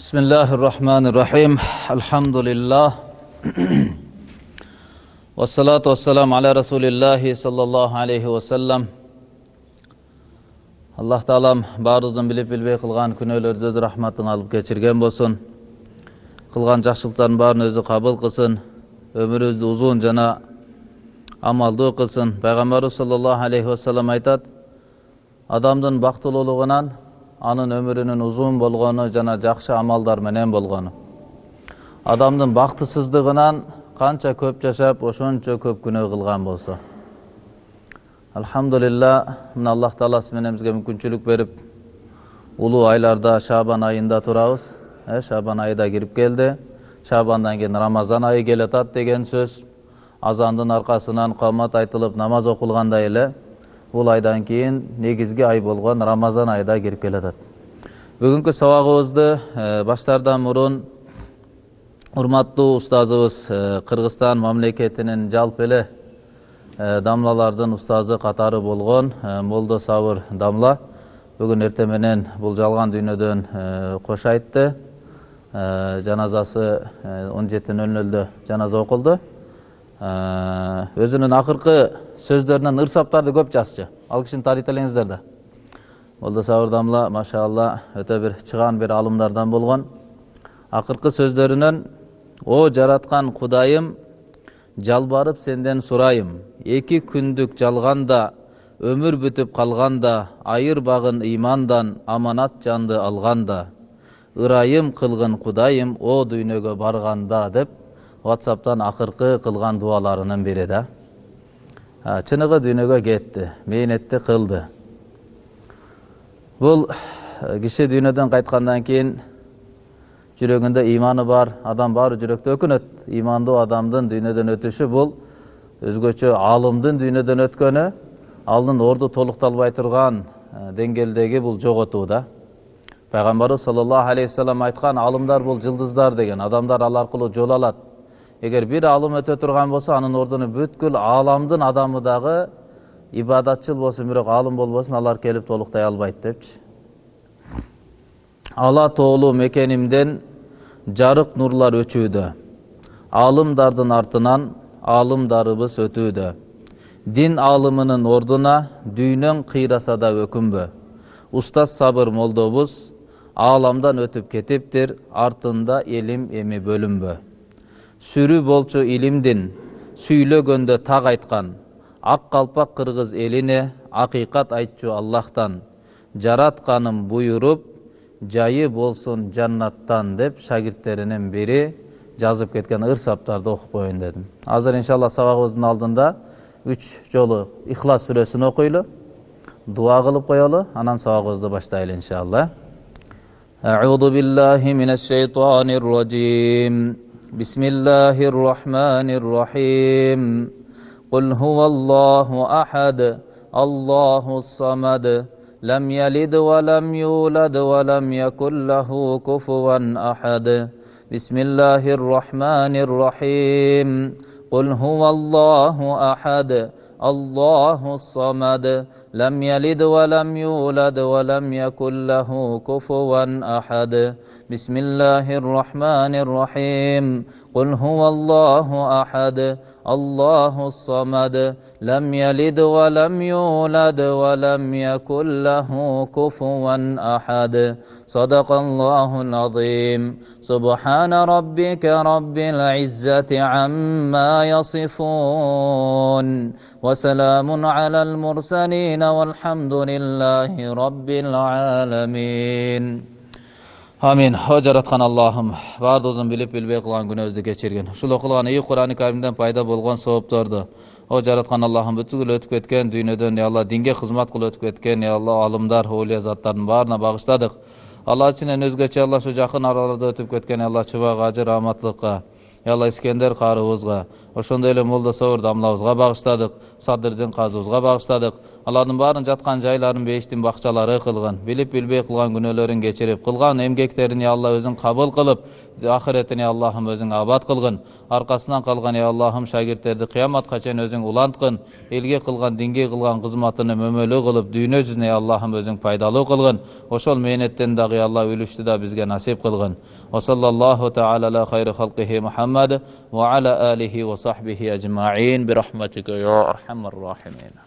بسم الله الرحمن الرحيم الحمد لله والصلاة والسلام على رسول الله صلى الله عليه وسلم аллах таалам баарыбыздын билип билбей кылган күнөөлөрүбүздү өз рахматына алып кечирген болсун кылган жакшылыктардын баарын өзү кабыл кылсын өмүрүбүздү узун жана амалдуу кылсын пайгамбарыбыз саллаллаху алейхи вассалам айтат адамдын бактылуулугунан анын өмүрүнүн узун болгону жана жакшы амалдар менен болгону. Адамдын бактысыздыгынан канча көп жашап ошончо көп күнөө кылган болсо. Алхамдулилля мына аллах тааласы менен бизге мүмкүнчүлүк берип улуу айларда шабан айында турабыз э шабан айы да кирип келди. Шабандан кийин рамазан айы келатат деген сөз. Азандын аркасынан камат айтылып намаз окулгандай эле. Бул айдан кийин негизги ай болгон рамазан айы да кирип келатат бүгүнкү сабагыбызды баштаардан мурун урматтуу устазыбыз кыргызстан мамлекетинин жалпы эле дамлалардын устазы катары болгон молдо сабыр дамла бүгүн эртең менен бул жалган дүйнөдөн айтты. Жаназасы он жети нөл нөлдө жаназа окулду өзүнүн акыркы сөздөрүнөн ырсаптарды көп жазчу ал кишини тааныйт элеңиздер да молдо сабыр дамла машалла өтө бир чыгаан бир алымдардан болгон акыркы сөздөрүнөн о жараткан кудайым жалбарып сенден сурайым эки күндүк жалганда өмүр бүтүп калганда айырбагын ыймандан аманат жанды алганда ырайым кылгын кудайым о дүйнөгө барганда деп ватсаптан акыркы кылган дубаларынын бири да чыныгы дүйнөгө кетти мээнетти кылды бул киши дүйнөдөн кайткандан кийин жүрөгүндө ыйманы бар адам баары жүрөктө өкүнөт ыймандуу адамдын дүйнөдөн өтүшү бул өзгөчө аалымдын дүйнөдөн өткөнү анын орду толукталбай турган деңгээлдеги бул жоготуу да пайгамбарыбыз саллаллаху алейхи вассалам айткан аалымдар бул жылдыздар деген адамдар ал аркылуу жол алат эгер бир аалым өтө турган болсо анын ордуна бүткүл ааламдын адамы дагы ибадатчыл болсун бирок аалым болбосун алар келип толуктай албайт депчи ала тоолуу мекенимден жарык нурлар өчүүдө аалымдардын артынан аалымдарыбыз өтүүдө дин аалымынын ордуна дүйнөң кыйраса да өкүнбө устаз сабыр молдобуз ааламдан өтүп кетиптир артында элим эми бөлүнбө сүрү болчу илимдин сүйлөгөндө так айткан ак калпак кыргыз элине акыйкат айтчу аллахтан жаратканым буйруп жайы болсун жаннаттан деп шагирттеринин бири жазып кеткен ырсаптарды окуп коеюн дедим азыр иншалла сабагыбыздын алдында үч жолу ихлас сүрөсүн окуйлу дуа кылып коелу анан сабагыбызды баштайлы иншалла أعوذ بالله من الشيطان الرجيم بسم الله الرحمن الرحيم. قل هو الله أحد الله الصمد. لم يلد ولم يولد ولم يكن له كفوا أحد. بسم الله الرحمن الرحيم. قل هو الله أحد الله الصمد. لم يلد ولم يولد ولم يكن له كفوا أحد. بسم الله الرحمن الرحيم. قل هو الله أحد الله الصمد. لم يلد ولم يولد ولم يكن له كفوا أحد. صدق الله العظيم. سبحان ربك رب العزة عما يصفون. وسلام على المرسلين والحمد لله رب العالمين амин о жараткан аллахым баардыгыбыздын билип билбей кылган күнөөбүздү кечиргин ушул окулган ийи курани каримден пайда болгон соопторду о жараткан аллахым бүткүл өтүп кеткен дүйнөдөн я алла динге кызмат кылып өтүп кеткен я алла алымдар оолия заттардын баарына багыштадык алла ичинен өзгөчө алла ушу жакын араларда өтүп кеткен алла чыбак ажы рааматтылыкка алла искендер каарыбызга ошондой эле молдо собур дамлабызга багыштадык садырдин казыбызга багыштадык алардын баарын жаткан жайларын бейиштин бакчалары кылгын билип билбей кылган күнөөлөрүн кечирип кылган эмгектерин я алла өзүң кабыл кылып ахиретин я аллахым өзүң абад кылгын аркасынан калган я аллахым шагирттерди кыяматка чейин өзүң уланткын элге кылган динге кылган кызматыны мөмөлүү кылып дүйнө жүзүнө я аллахым өзүң пайдалуу кылгын ошол мээнеттен дагы я алла үлүштү да бизге насип кылгын وصلى الله تعالى على خير خلقه محمد وعلى آله وصحبه أجمعين برحمتك يا أرحم الراحمين